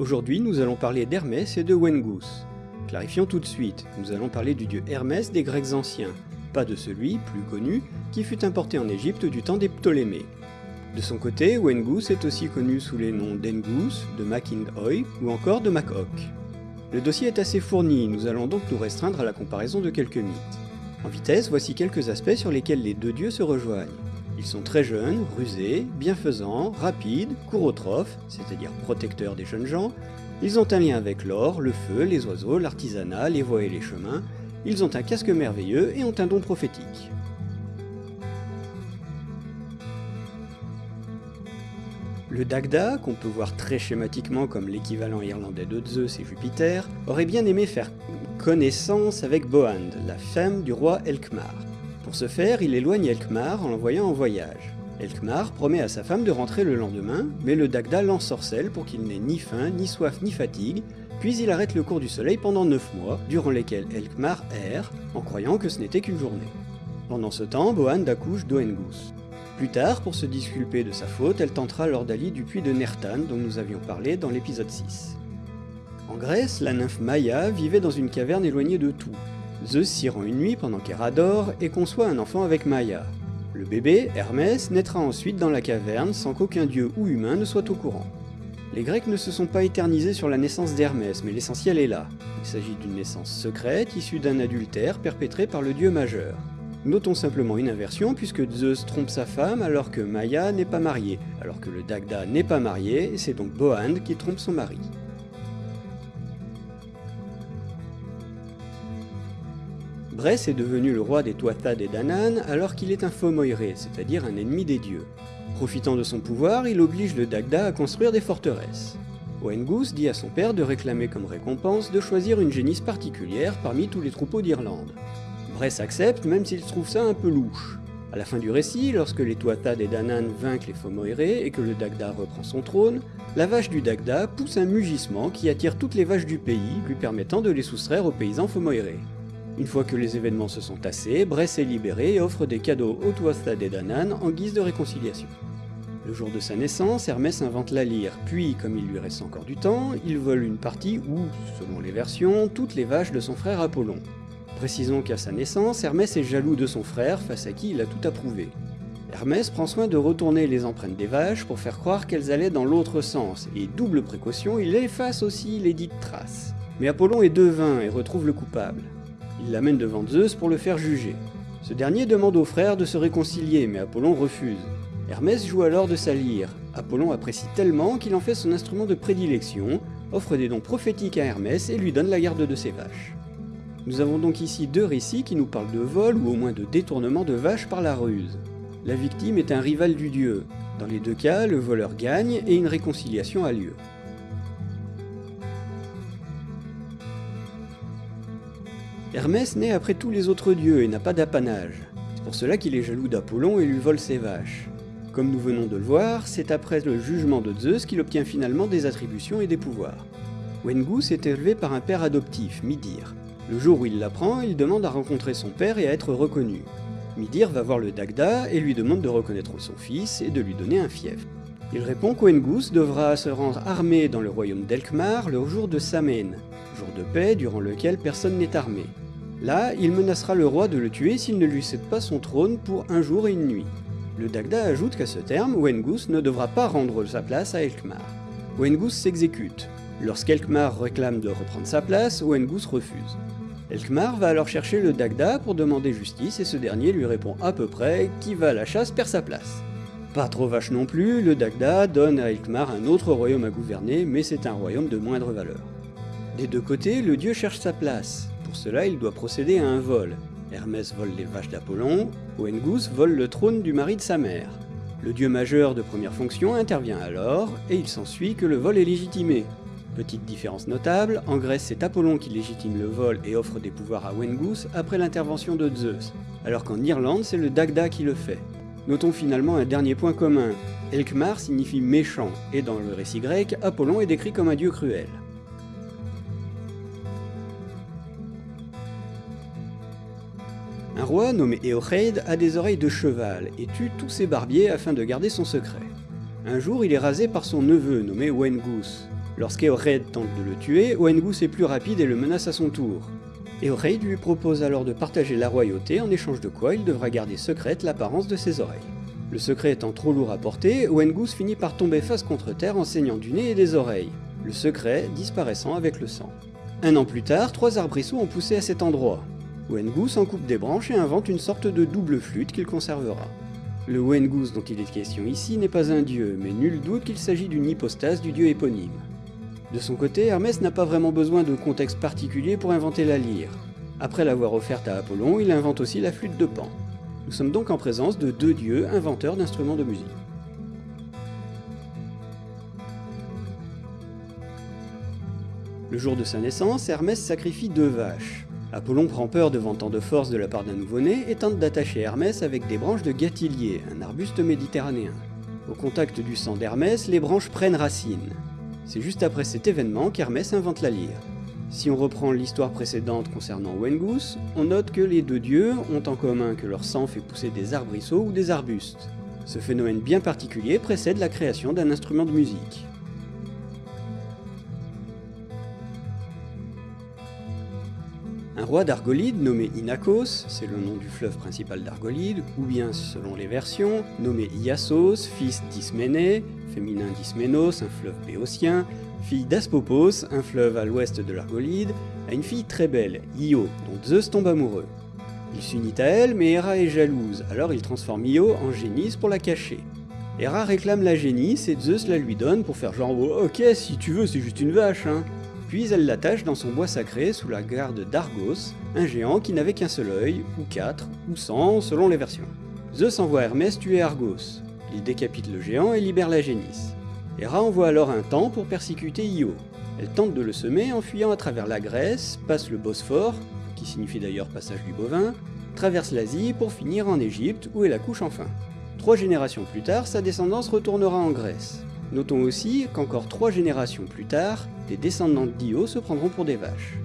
Aujourd'hui, nous allons parler d'Hermès et de Wengus. Clarifions tout de suite, nous allons parler du dieu Hermès des Grecs anciens, pas de celui, plus connu, qui fut importé en Égypte du temps des Ptolémées. De son côté, Wengus est aussi connu sous les noms d'Engus, de Makinoi ou encore de Makok. Le dossier est assez fourni, nous allons donc nous restreindre à la comparaison de quelques mythes. En vitesse, voici quelques aspects sur lesquels les deux dieux se rejoignent. Ils sont très jeunes, rusés, bienfaisants, rapides, courotrophes, c'est-à-dire protecteurs des jeunes gens. Ils ont un lien avec l'or, le feu, les oiseaux, l'artisanat, les voies et les chemins. Ils ont un casque merveilleux et ont un don prophétique. Le Dagda, qu'on peut voir très schématiquement comme l'équivalent irlandais de Zeus et Jupiter, aurait bien aimé faire connaissance avec Boand, la femme du roi Elkmar. Pour ce faire, il éloigne Elkmar en l'envoyant en voyage. Elkmar promet à sa femme de rentrer le lendemain, mais le Dagda l'ensorcelle pour qu'il n'ait ni faim, ni soif, ni fatigue, puis il arrête le cours du soleil pendant 9 mois, durant lesquels Elkmar erre, en croyant que ce n'était qu'une journée. Pendant ce temps, Boand accouche d'Oengus. Plus tard, pour se disculper de sa faute, elle tentera l'ordalie du puits de Nertan dont nous avions parlé dans l'épisode 6. En Grèce, la nymphe Maya vivait dans une caverne éloignée de tout. Zeus s'y rend une nuit pendant qu'Héra dort et conçoit un enfant avec Maya. Le bébé, Hermès, naîtra ensuite dans la caverne sans qu'aucun dieu ou humain ne soit au courant. Les Grecs ne se sont pas éternisés sur la naissance d'Hermès, mais l'essentiel est là. Il s'agit d'une naissance secrète issue d'un adultère perpétré par le dieu majeur. Notons simplement une inversion puisque Zeus trompe sa femme alors que Maya n'est pas mariée, alors que le Dagda n'est pas marié, c'est donc Boand qui trompe son mari. Bress est devenu le roi des Tuatha et Danann alors qu'il est un Fomoiré, c'est-à-dire un ennemi des dieux. Profitant de son pouvoir, il oblige le Dagda à construire des forteresses. Oengus dit à son père de réclamer comme récompense de choisir une génisse particulière parmi tous les troupeaux d'Irlande. Bress accepte, même s'il trouve ça un peu louche. À la fin du récit, lorsque les Tuatha et Danann vainquent les Fomoiré et que le Dagda reprend son trône, la vache du Dagda pousse un mugissement qui attire toutes les vaches du pays, lui permettant de les soustraire aux paysans Fomoiré. Une fois que les événements se sont tassés, Bress est libéré et offre des cadeaux aux Tuatha et Danann en guise de réconciliation. Le jour de sa naissance, Hermès invente la lyre, puis, comme il lui reste encore du temps, il vole une partie ou, selon les versions, toutes les vaches de son frère Apollon. Précisons qu'à sa naissance, Hermès est jaloux de son frère face à qui il a tout approuvé. Hermès prend soin de retourner les empreintes des vaches pour faire croire qu'elles allaient dans l'autre sens, et double précaution, il efface aussi les dites traces. Mais Apollon est devin et retrouve le coupable. Il l'amène devant Zeus pour le faire juger. Ce dernier demande au frère de se réconcilier, mais Apollon refuse. Hermès joue alors de sa lyre. Apollon apprécie tellement qu'il en fait son instrument de prédilection, offre des dons prophétiques à Hermès et lui donne la garde de ses vaches. Nous avons donc ici deux récits qui nous parlent de vol ou au moins de détournement de vaches par la ruse. La victime est un rival du dieu. Dans les deux cas, le voleur gagne et une réconciliation a lieu. Hermès naît après tous les autres dieux et n'a pas d'apanage. C'est pour cela qu'il est jaloux d'Apollon et lui vole ses vaches. Comme nous venons de le voir, c'est après le jugement de Zeus qu'il obtient finalement des attributions et des pouvoirs. Wengus est élevé par un père adoptif, Midir. Le jour où il l'apprend, il demande à rencontrer son père et à être reconnu. Midir va voir le Dagda et lui demande de reconnaître son fils et de lui donner un fief. Il répond qu'Oengus devra se rendre armé dans le royaume d'Elkmar le jour de Samen, jour de paix durant lequel personne n'est armé. Là, il menacera le roi de le tuer s'il ne lui cède pas son trône pour un jour et une nuit. Le Dagda ajoute qu'à ce terme, Wengus ne devra pas rendre sa place à Elkmar. Wengus s'exécute. Lorsqu'Elkmar réclame de reprendre sa place, Wengus refuse. Elkmar va alors chercher le Dagda pour demander justice et ce dernier lui répond à peu près qui va à la chasse perd sa place. Pas trop vache non plus, le Dagda donne à Elkmar un autre royaume à gouverner, mais c'est un royaume de moindre valeur. Des deux côtés, le dieu cherche sa place. Pour cela, il doit procéder à un vol. Hermès vole les vaches d'Apollon, Oengus vole le trône du mari de sa mère. Le dieu majeur de première fonction intervient alors, et il s'ensuit que le vol est légitimé. Petite différence notable, en Grèce c'est Apollon qui légitime le vol et offre des pouvoirs à Wengus après l'intervention de Zeus, alors qu'en Irlande c'est le Dagda qui le fait. Notons finalement un dernier point commun, Elkmar signifie méchant, et dans le récit grec, Apollon est décrit comme un dieu cruel. Un roi nommé Eochaid a des oreilles de cheval et tue tous ses barbiers afin de garder son secret. Un jour, il est rasé par son neveu nommé Wengus. Lorsqu'Eored tente de le tuer, Oengus est plus rapide et le menace à son tour. Eored lui propose alors de partager la royauté en échange de quoi il devra garder secrète l'apparence de ses oreilles. Le secret étant trop lourd à porter, Oengus finit par tomber face contre terre en saignant du nez et des oreilles, le secret disparaissant avec le sang. Un an plus tard, trois arbrisseaux ont poussé à cet endroit. Wengus en coupe des branches et invente une sorte de double flûte qu'il conservera. Le Wengus dont il est question ici n'est pas un dieu, mais nul doute qu'il s'agit d'une hypostase du dieu éponyme. De son côté, Hermès n'a pas vraiment besoin de contexte particulier pour inventer la lyre. Après l'avoir offerte à Apollon, il invente aussi la flûte de Pan. Nous sommes donc en présence de deux dieux inventeurs d'instruments de musique. Le jour de sa naissance, Hermès sacrifie deux vaches. Apollon prend peur devant tant de force de la part d'un nouveau-né et tente d'attacher Hermès avec des branches de gâtillier, un arbuste méditerranéen. Au contact du sang d'Hermès, les branches prennent racine. C'est juste après cet événement qu'Hermès invente la lyre. Si on reprend l'histoire précédente concernant Wengus, on note que les deux dieux ont en commun que leur sang fait pousser des arbrisseaux ou des arbustes. Ce phénomène bien particulier précède la création d'un instrument de musique. Un roi d'Argolide nommé Inachos, c'est le nom du fleuve principal d'Argolide, ou bien, selon les versions, nommé Iassos, fils d'Isménée, féminin d'Isménos, un fleuve béotien, fille d'Aspopos, un fleuve à l'ouest de l'Argolide, a une fille très belle, Io, dont Zeus tombe amoureux. Il s'unit à elle, mais Héra est jalouse, alors il transforme Io en génisse pour la cacher. Héra réclame la génisse et Zeus la lui donne pour faire genre oh, ok si tu veux c'est juste une vache hein puis elle l'attache dans son bois sacré sous la garde d'Argos, un géant qui n'avait qu'un seul œil, ou quatre, ou cent, selon les versions. Zeus envoie Hermès tuer Argos. Il décapite le géant et libère la génisse. Héra envoie alors un temps pour persécuter Io. Elle tente de le semer en fuyant à travers la Grèce, passe le Bosphore, qui signifie d'ailleurs passage du bovin, traverse l'Asie pour finir en Égypte où elle accouche enfin. Trois générations plus tard, sa descendance retournera en Grèce. Notons aussi qu'encore trois générations plus tard, des descendants d'Io se prendront pour des vaches.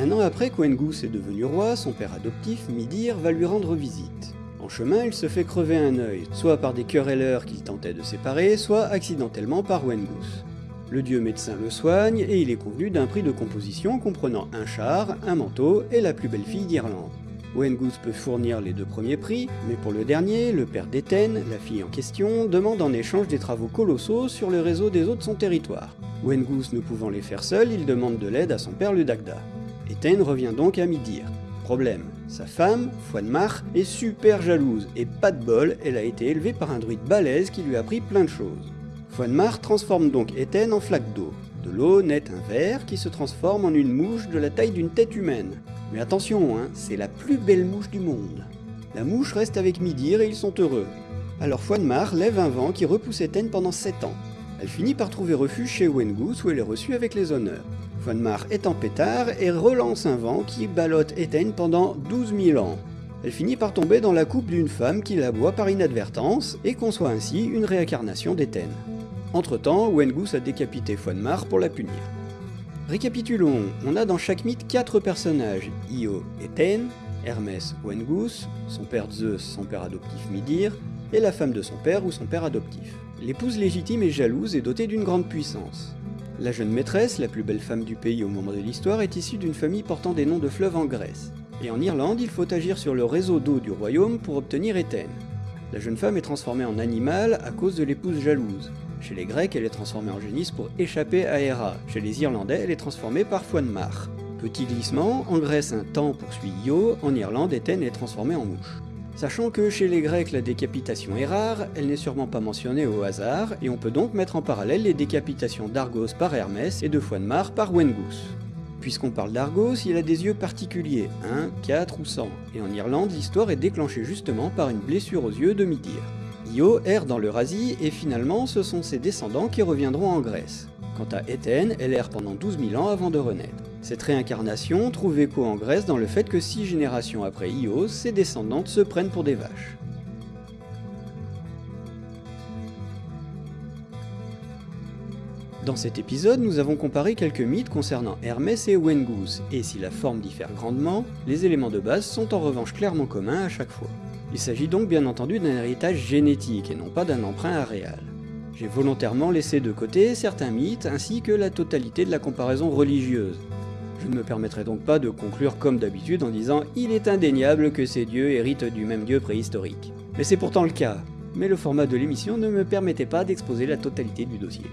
Un an après qu'Oengus est devenu roi, son père adoptif, Midir, va lui rendre visite. En chemin, il se fait crever un œil, soit par des querelleurs qu'il tentait de séparer, soit accidentellement par Wengus. Le dieu médecin le soigne et il est convenu d'un prix de composition comprenant un char, un manteau et la plus belle fille d'Irlande. Wengus peut fournir les deux premiers prix, mais pour le dernier, le père d'Éthène, la fille en question, demande en échange des travaux colossaux sur le réseau des eaux de son territoire. Wengus ne pouvant les faire seul, il demande de l'aide à son père le Dagda. Éthène revient donc à Midir. Problème, sa femme, Foinmar, est super jalouse, et pas de bol, elle a été élevée par un druide balèze qui lui a appris plein de choses. Foinmar transforme donc Éthène en flaque d'eau. De l'eau naît un ver qui se transforme en une mouche de la taille d'une tête humaine. Mais attention, hein, c'est la plus belle mouche du monde. La mouche reste avec Midir et ils sont heureux. Alors Foinmar lève un vent qui repousse Éthène pendant 7 ans. Elle finit par trouver refuge chez Wengus où elle est reçue avec les honneurs. Foinmar est en pétard et relance un vent qui ballotte Éthène pendant 12 000 ans. Elle finit par tomber dans la coupe d'une femme qui la boit par inadvertance et conçoit ainsi une réincarnation d'Éthène. Entre-temps, Wengus a décapité Foinmar pour la punir. Récapitulons, on a dans chaque mythe quatre personnages, Io et Hermès ou Engus, son père Zeus, son père adoptif Midir, et la femme de son père ou son père adoptif. L'épouse légitime est jalouse et dotée d'une grande puissance. La jeune maîtresse, la plus belle femme du pays au moment de l'histoire, est issue d'une famille portant des noms de fleuves en Grèce. Et en Irlande, il faut agir sur le réseau d'eau du royaume pour obtenir Éthène. La jeune femme est transformée en animal à cause de l'épouse jalouse. Chez les Grecs, elle est transformée en génisse pour échapper à Héra. Chez les Irlandais, elle est transformée par Foinmar. Petit glissement, en Grèce un temps poursuit Io, en Irlande Éthène est transformée en mouche. Sachant que chez les Grecs la décapitation est rare, elle n'est sûrement pas mentionnée au hasard, et on peut donc mettre en parallèle les décapitations d'Argos par Hermès et de Foinmar par Wengus. Puisqu'on parle d'Argos, il a des yeux particuliers, 1, 4 ou 100, et en Irlande l'histoire est déclenchée justement par une blessure aux yeux de Midir. Io erre dans l'Eurasie et finalement ce sont ses descendants qui reviendront en Grèce. Quant à Éthène, elle erre pendant 12 000 ans avant de renaître. Cette réincarnation trouve écho en Grèce dans le fait que six générations après Io, ses descendantes se prennent pour des vaches. Dans cet épisode, nous avons comparé quelques mythes concernant Hermès et Wengus, et si la forme diffère grandement, les éléments de base sont en revanche clairement communs à chaque fois. Il s'agit donc bien entendu d'un héritage génétique et non pas d'un emprunt aréal. J'ai volontairement laissé de côté certains mythes ainsi que la totalité de la comparaison religieuse. Je ne me permettrai donc pas de conclure comme d'habitude en disant « il est indéniable que ces dieux héritent du même dieu préhistorique ». Mais c'est pourtant le cas, mais le format de l'émission ne me permettait pas d'exposer la totalité du dossier.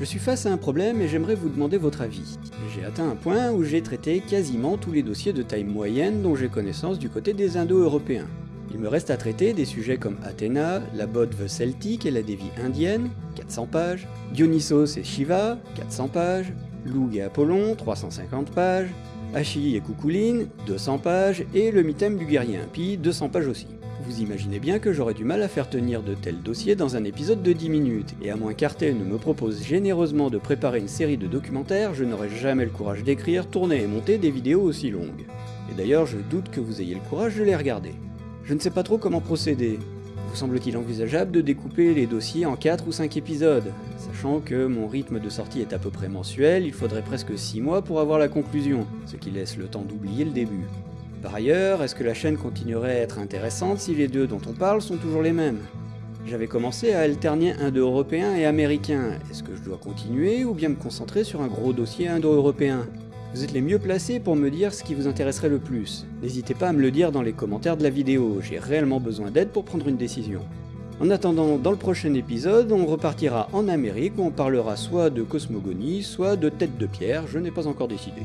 Je suis face à un problème et j'aimerais vous demander votre avis. J'ai atteint un point où j'ai traité quasiment tous les dossiers de taille moyenne dont j'ai connaissance du côté des Indo-Européens. Il me reste à traiter des sujets comme Athéna, la Bodve celtique et la dévie indienne, 400 pages, Dionysos et Shiva, 400 pages, Loug et Apollon, 350 pages, Achille et Coucouline, 200 pages, et le mythème du guerrier impie, 200 pages aussi. Vous imaginez bien que j'aurais du mal à faire tenir de tels dossiers dans un épisode de 10 minutes, et à moins qu'Arte ne me propose généreusement de préparer une série de documentaires, je n'aurai jamais le courage d'écrire, tourner et monter des vidéos aussi longues. Et d'ailleurs, je doute que vous ayez le courage de les regarder. Je ne sais pas trop comment procéder. Vous semble-t-il envisageable de découper les dossiers en 4 ou 5 épisodes Sachant que mon rythme de sortie est à peu près mensuel, il faudrait presque 6 mois pour avoir la conclusion, ce qui laisse le temps d'oublier le début. Par ailleurs, est-ce que la chaîne continuerait à être intéressante si les deux dont on parle sont toujours les mêmes? J'avais commencé à alterner indo-européen et américain, est-ce que je dois continuer ou bien me concentrer sur un gros dossier indo-européen vous êtes les mieux placés pour me dire ce qui vous intéresserait le plus. N'hésitez pas à me le dire dans les commentaires de la vidéo, j'ai réellement besoin d'aide pour prendre une décision. En attendant, dans le prochain épisode, on repartira en Amérique où on parlera soit de cosmogonie, soit de tête de pierre, je n'ai pas encore décidé.